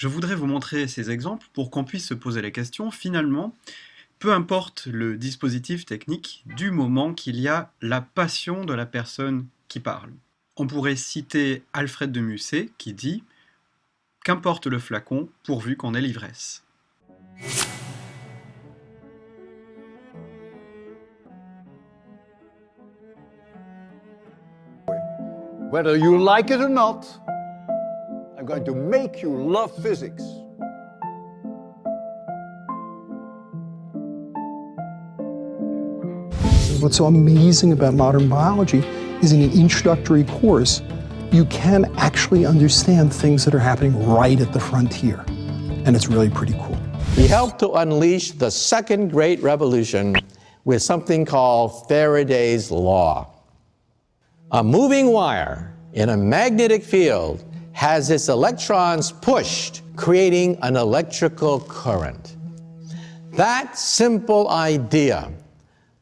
Je voudrais vous montrer ces exemples pour qu'on puisse se poser la question, finalement, peu importe le dispositif technique, du moment qu'il y a la passion de la personne qui parle. On pourrait citer Alfred de Musset qui dit « Qu'importe le flacon, pourvu qu'on ait l'ivresse ». I'm going to make you love physics. What's so amazing about modern biology is in an introductory course, you can actually understand things that are happening right at the frontier. And it's really pretty cool. He helped to unleash the second great revolution with something called Faraday's Law. A moving wire in a magnetic field has its electrons pushed, creating an electrical current. That simple idea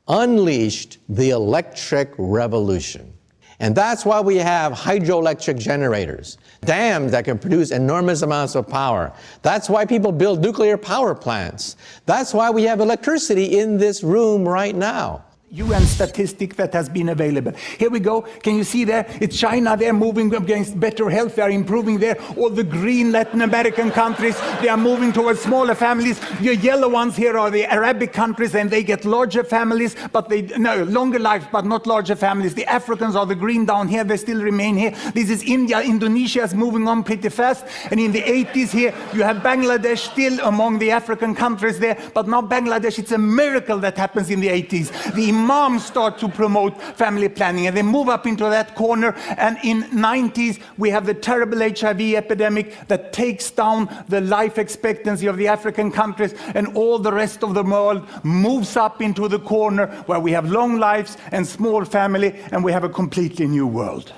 unleashed the electric revolution. And that's why we have hydroelectric generators, dams that can produce enormous amounts of power. That's why people build nuclear power plants. That's why we have electricity in this room right now. UN statistic that has been available. Here we go. Can you see there? It's China. They're moving against better health. They're improving there. All the green Latin American countries, they are moving towards smaller families. The yellow ones here are the Arabic countries, and they get larger families, but they no longer lives, but not larger families. The Africans are the green down here. They still remain here. This is India. Indonesia is moving on pretty fast. And in the 80s here, you have Bangladesh still among the African countries there. But now Bangladesh, it's a miracle that happens in the 80s. The imams start to promote family planning and they move up into that corner and in 90s we have the terrible HIV epidemic that takes down the life expectancy of the African countries and all the rest of the world moves up into the corner where we have long lives and small family and we have a completely new world.